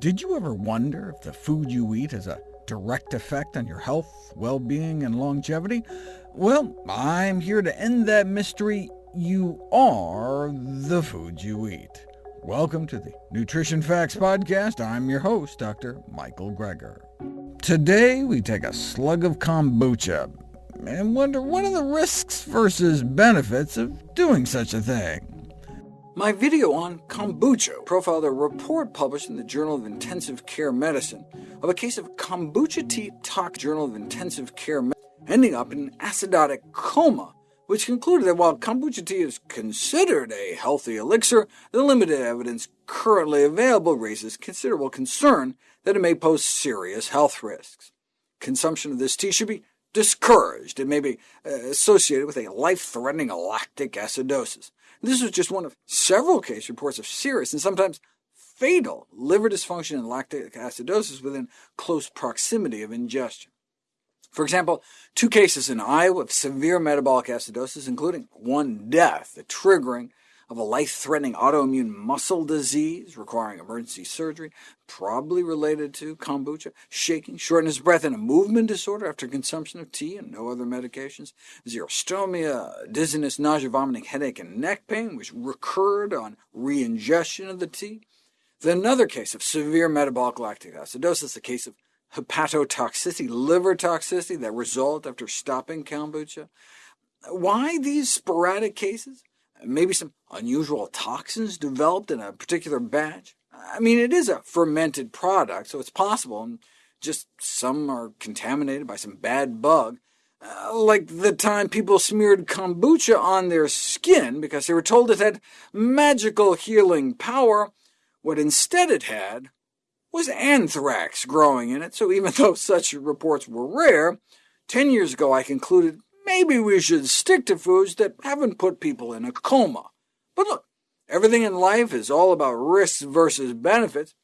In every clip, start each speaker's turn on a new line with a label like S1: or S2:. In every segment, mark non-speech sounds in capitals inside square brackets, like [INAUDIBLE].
S1: Did you ever wonder if the food you eat has a direct effect on your health, well-being, and longevity? Well, I'm here to end that mystery. You are the food you eat. Welcome to the Nutrition Facts Podcast. I'm your host, Dr. Michael Greger. Today we take a slug of kombucha and wonder what are the risks versus benefits of doing such a thing. My video on kombucha profiled a report published in the Journal of Intensive Care Medicine of a case of kombucha tea tox Journal of Intensive Care Medicine ending up in an acidotic coma, which concluded that while kombucha tea is considered a healthy elixir, the limited evidence currently available raises considerable concern that it may pose serious health risks. Consumption of this tea should be discouraged. It may be uh, associated with a life-threatening lactic acidosis. This was just one of several case reports of serious and sometimes fatal liver dysfunction and lactic acidosis within close proximity of ingestion. For example, two cases in Iowa of severe metabolic acidosis, including one death, the triggering of a life-threatening autoimmune muscle disease requiring emergency surgery, probably related to kombucha, shaking, shortness of breath, and a movement disorder after consumption of tea and no other medications, xerostomia, dizziness, nausea, vomiting, headache, and neck pain, which recurred on re-ingestion of the tea. Then another case of severe metabolic lactic acidosis, a case of hepatotoxicity, liver toxicity that result after stopping kombucha. Why these sporadic cases? maybe some unusual toxins developed in a particular batch. I mean, it is a fermented product, so it's possible, and just some are contaminated by some bad bug, uh, like the time people smeared kombucha on their skin because they were told it had magical healing power. What instead it had was anthrax growing in it, so even [LAUGHS] though such reports were rare, ten years ago I concluded Maybe we should stick to foods that haven't put people in a coma. But look, everything in life is all about risks versus benefits.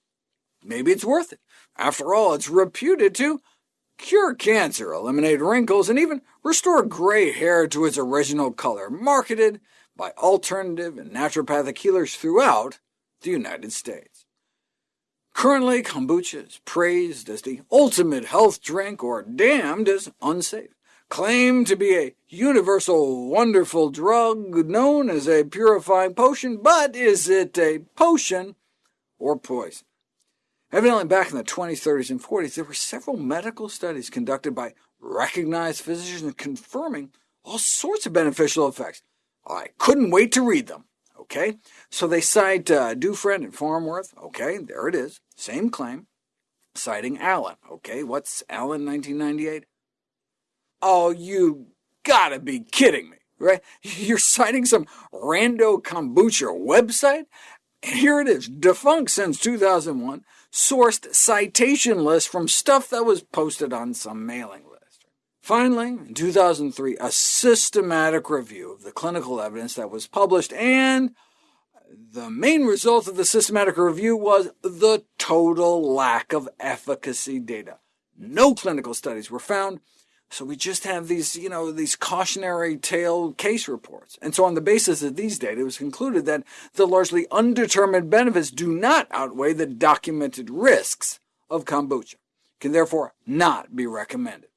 S1: Maybe it's worth it. After all, it's reputed to cure cancer, eliminate wrinkles, and even restore gray hair to its original color, marketed by alternative and naturopathic healers throughout the United States. Currently, kombucha is praised as the ultimate health drink or damned as unsafe. Claim to be a universal wonderful drug known as a purifying potion, but is it a potion or poison? Evidently, back in the 20s, 30s, and 40s, there were several medical studies conducted by recognized physicians confirming all sorts of beneficial effects. I couldn't wait to read them. Okay, so they cite uh, Dufresne and Farnworth. Okay, there it is, same claim, citing Allen. Okay, what's Allen 1998? Oh, you gotta be kidding me, right? [LAUGHS] You're citing some rando kombucha website? Here it is, defunct since 2001, sourced citation list from stuff that was posted on some mailing list. Finally, in 2003, a systematic review of the clinical evidence that was published, and the main result of the systematic review was the total lack of efficacy data. No clinical studies were found, so we just have these, you know, these cautionary tale case reports. And so on the basis of these data, it was concluded that the largely undetermined benefits do not outweigh the documented risks of kombucha, can therefore not be recommended.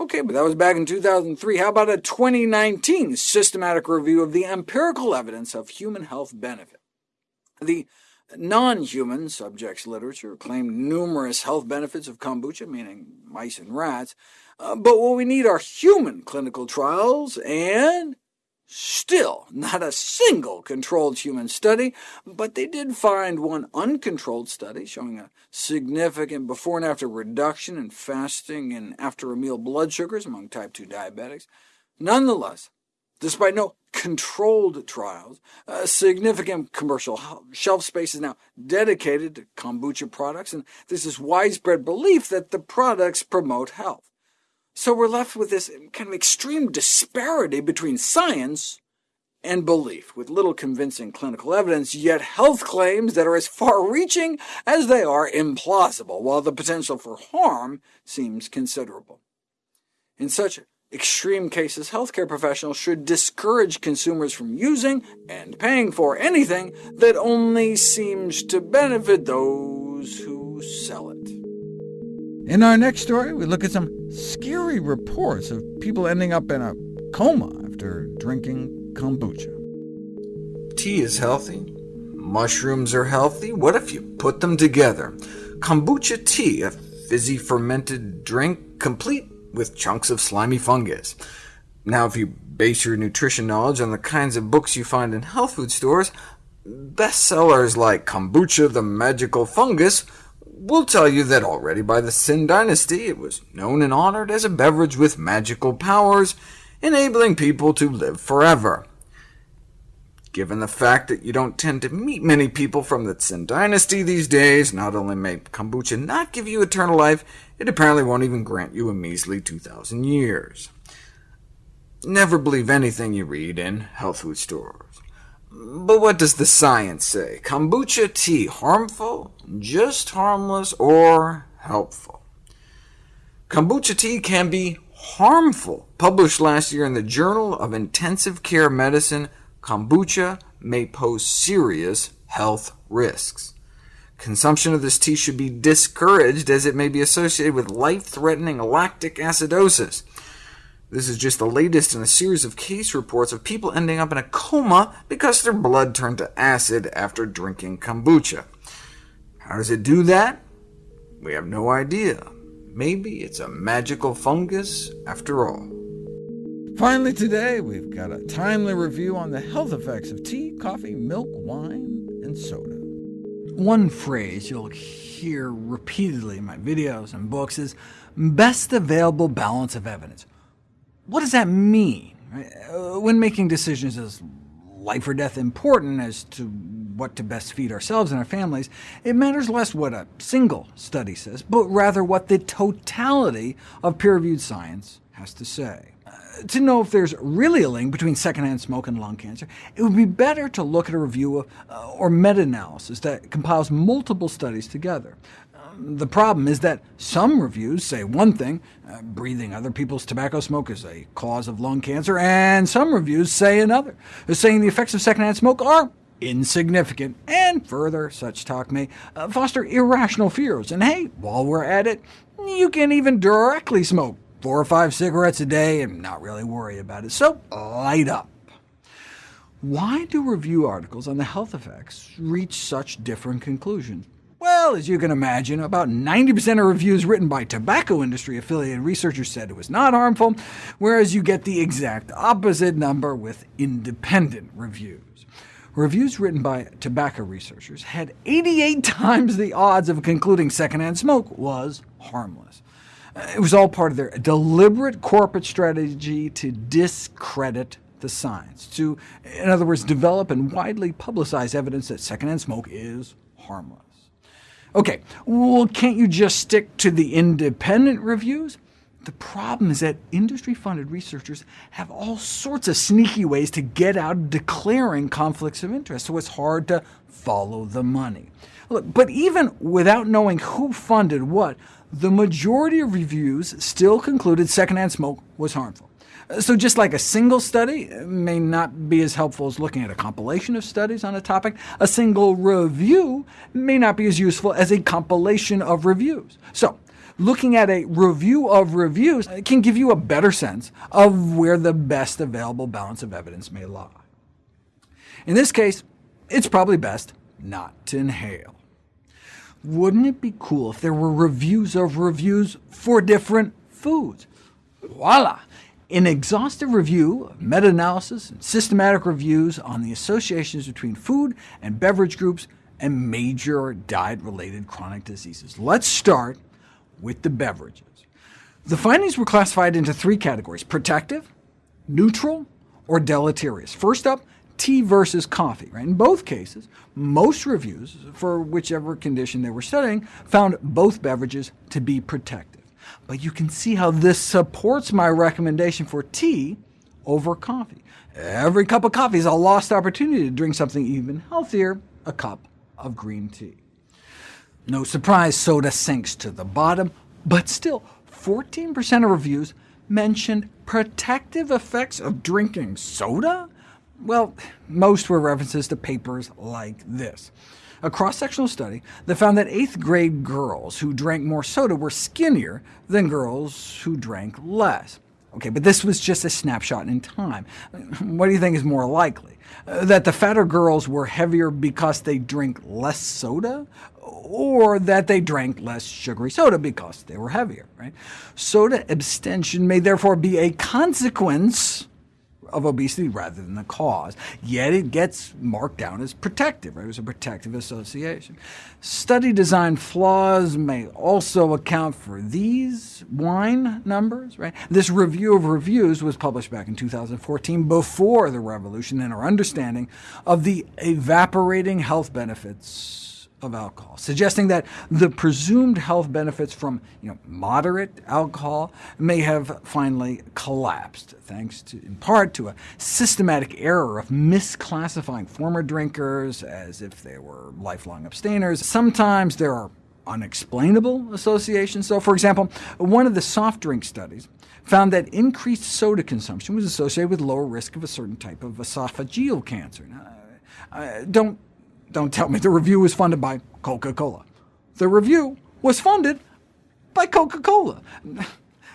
S1: Okay, but that was back in 2003. How about a 2019 systematic review of the empirical evidence of human health benefit? The Non-human subjects literature claimed numerous health benefits of kombucha, meaning mice and rats, uh, but what we need are human clinical trials, and still not a single controlled human study, but they did find one uncontrolled study showing a significant before and after reduction in fasting and after a meal blood sugars among type 2 diabetics. Nonetheless, Despite no controlled trials, significant commercial shelf space is now dedicated to kombucha products, and this is widespread belief that the products promote health. So we're left with this kind of extreme disparity between science and belief, with little convincing clinical evidence, yet health claims that are as far-reaching as they are implausible, while the potential for harm seems considerable. In such extreme cases, healthcare professionals should discourage consumers from using and paying for anything that only seems to benefit those who sell it. In our next story, we look at some scary reports of people ending up in a coma after drinking kombucha. Tea is healthy. Mushrooms are healthy. What if you put them together? Kombucha tea, a fizzy fermented drink, complete with chunks of slimy fungus. Now, if you base your nutrition knowledge on the kinds of books you find in health food stores, bestsellers like Kombucha, the Magical Fungus, will tell you that already by the Tsin Dynasty it was known and honored as a beverage with magical powers, enabling people to live forever. Given the fact that you don't tend to meet many people from the Tsin dynasty these days, not only may kombucha not give you eternal life, it apparently won't even grant you a measly 2,000 years. Never believe anything you read in health food stores. But what does the science say? Kombucha tea harmful, just harmless, or helpful? Kombucha tea can be harmful, published last year in the Journal of Intensive Care Medicine kombucha may pose serious health risks. Consumption of this tea should be discouraged, as it may be associated with life-threatening lactic acidosis. This is just the latest in a series of case reports of people ending up in a coma because their blood turned to acid after drinking kombucha. How does it do that? We have no idea. Maybe it's a magical fungus after all. Finally today, we've got a timely review on the health effects of tea, coffee, milk, wine, and soda. One phrase you'll hear repeatedly in my videos and books is, best available balance of evidence. What does that mean? Uh, when making decisions as life or death important as to what to best feed ourselves and our families, it matters less what a single study says, but rather what the totality of peer-reviewed science has to say to know if there's really a link between secondhand smoke and lung cancer, it would be better to look at a review of, uh, or meta-analysis that compiles multiple studies together. Um, the problem is that some reviews say one thing, uh, breathing other people's tobacco smoke is a cause of lung cancer, and some reviews say another, uh, saying the effects of secondhand smoke are insignificant, and further, such talk may uh, foster irrational fears. And hey, while we're at it, you can even directly smoke four or five cigarettes a day and not really worry about it. So light up. Why do review articles on the health effects reach such different conclusions? Well, as you can imagine, about 90% of reviews written by tobacco industry-affiliated researchers said it was not harmful, whereas you get the exact opposite number with independent reviews. Reviews written by tobacco researchers had 88 [LAUGHS] times the odds of concluding secondhand smoke was harmless. It was all part of their deliberate corporate strategy to discredit the science, to, in other words, develop and widely publicize evidence that secondhand smoke is harmless. OK, well, can't you just stick to the independent reviews? The problem is that industry-funded researchers have all sorts of sneaky ways to get out of declaring conflicts of interest, so it's hard to follow the money. Look, but even without knowing who funded what, the majority of reviews still concluded secondhand smoke was harmful. Uh, so just like a single study uh, may not be as helpful as looking at a compilation of studies on a topic, a single review may not be as useful as a compilation of reviews. So looking at a review of reviews can give you a better sense of where the best available balance of evidence may lie. In this case, it's probably best not to inhale. Wouldn't it be cool if there were reviews of reviews for different foods? Voila! An exhaustive review, meta-analysis, and systematic reviews on the associations between food and beverage groups and major diet-related chronic diseases. Let's start with the beverages. The findings were classified into three categories, protective, neutral, or deleterious. First up, tea versus coffee. Right? In both cases, most reviews, for whichever condition they were studying, found both beverages to be protective. But you can see how this supports my recommendation for tea over coffee. Every cup of coffee is a lost opportunity to drink something even healthier, a cup of green tea. No surprise, soda sinks to the bottom, but still 14% of reviews mentioned protective effects of drinking soda? Well, most were references to papers like this. A cross-sectional study that found that 8th grade girls who drank more soda were skinnier than girls who drank less. Okay, but this was just a snapshot in time. What do you think is more likely? Uh, that the fatter girls were heavier because they drink less soda, or that they drank less sugary soda because they were heavier? Right? Soda abstention may therefore be a consequence of obesity rather than the cause, yet it gets marked down as protective. Right? It was a protective association. Study design flaws may also account for these wine numbers. Right? This review of reviews was published back in 2014, before the revolution, in our understanding of the evaporating health benefits of alcohol, suggesting that the presumed health benefits from you know, moderate alcohol may have finally collapsed, thanks to, in part to a systematic error of misclassifying former drinkers as if they were lifelong abstainers. Sometimes there are unexplainable associations. So, for example, one of the soft drink studies found that increased soda consumption was associated with lower risk of a certain type of esophageal cancer. Now, uh, don't don't tell me the review was funded by Coca-Cola. The review was funded by Coca-Cola.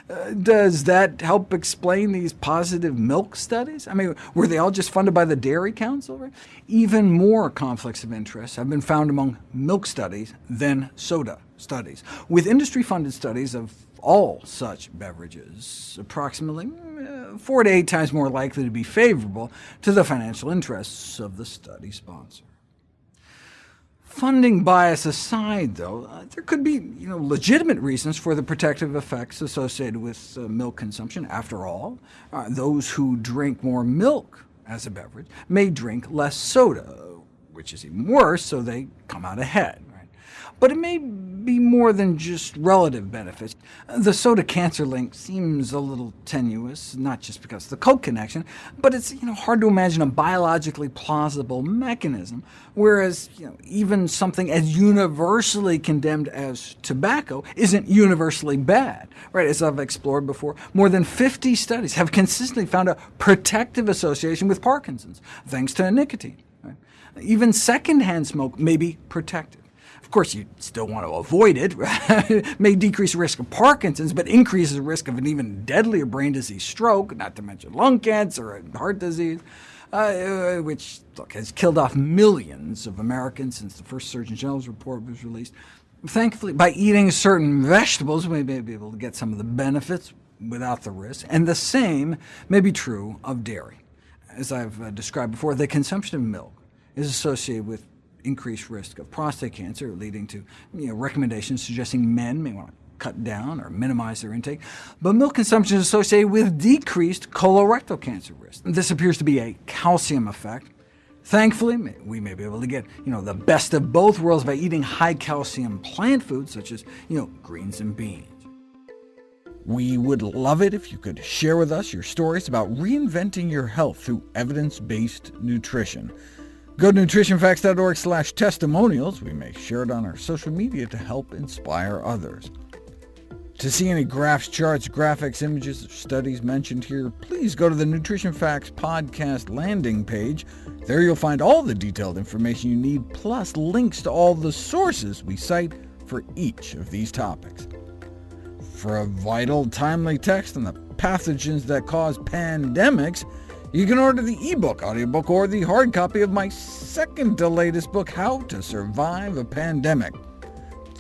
S1: Uh, does that help explain these positive milk studies? I mean, were they all just funded by the Dairy Council? Even more conflicts of interest have been found among milk studies than soda studies, with industry-funded studies of all such beverages approximately uh, four to eight times more likely to be favorable to the financial interests of the study sponsor. Funding bias aside, though, uh, there could be you know, legitimate reasons for the protective effects associated with uh, milk consumption. After all, uh, those who drink more milk as a beverage may drink less soda, which is even worse, so they come out ahead. Right? But it may be more than just relative benefits. The soda-cancer link seems a little tenuous, not just because of the coke connection, but it's you know, hard to imagine a biologically plausible mechanism, whereas you know, even something as universally condemned as tobacco isn't universally bad. Right? As I've explored before, more than 50 studies have consistently found a protective association with Parkinson's, thanks to nicotine. Right? Even secondhand smoke may be protective. Of course, you still want to avoid it. [LAUGHS] it may decrease the risk of Parkinson's, but increases the risk of an even deadlier brain disease stroke, not to mention lung cancer and heart disease, uh, uh, which look, has killed off millions of Americans since the first Surgeon General's report was released. Thankfully, by eating certain vegetables, we may be able to get some of the benefits without the risk, and the same may be true of dairy. As I've uh, described before, the consumption of milk is associated with increased risk of prostate cancer, leading to you know, recommendations suggesting men may want to cut down or minimize their intake, but milk consumption is associated with decreased colorectal cancer risk. This appears to be a calcium effect. Thankfully, we may be able to get you know, the best of both worlds by eating high-calcium plant foods, such as you know, greens and beans. We would love it if you could share with us your stories about reinventing your health through evidence-based nutrition. Go to nutritionfacts.org slash testimonials. We may share it on our social media to help inspire others. To see any graphs, charts, graphics, images, studies mentioned here, please go to the Nutrition Facts podcast landing page. There you'll find all the detailed information you need, plus links to all the sources we cite for each of these topics. For a vital, timely text on the pathogens that cause pandemics, you can order the ebook, audiobook, or the hard copy of my second to latest book, How to Survive a Pandemic.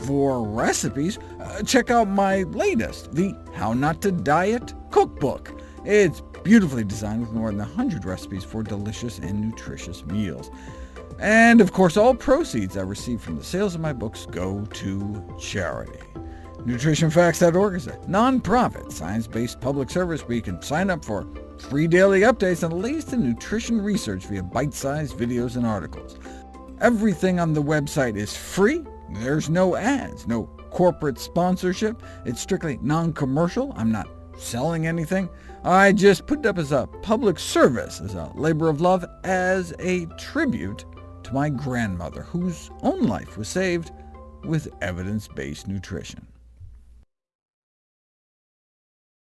S1: For recipes, uh, check out my latest, the How Not to Diet Cookbook. It's beautifully designed with more than 100 recipes for delicious and nutritious meals. And of course, all proceeds I receive from the sales of my books go to charity. NutritionFacts.org is a nonprofit, science-based public service where you can sign up for free daily updates on the latest in nutrition research via bite-sized videos and articles. Everything on the website is free. There's no ads, no corporate sponsorship. It's strictly non-commercial. I'm not selling anything. I just put it up as a public service, as a labor of love, as a tribute to my grandmother, whose own life was saved with evidence-based nutrition.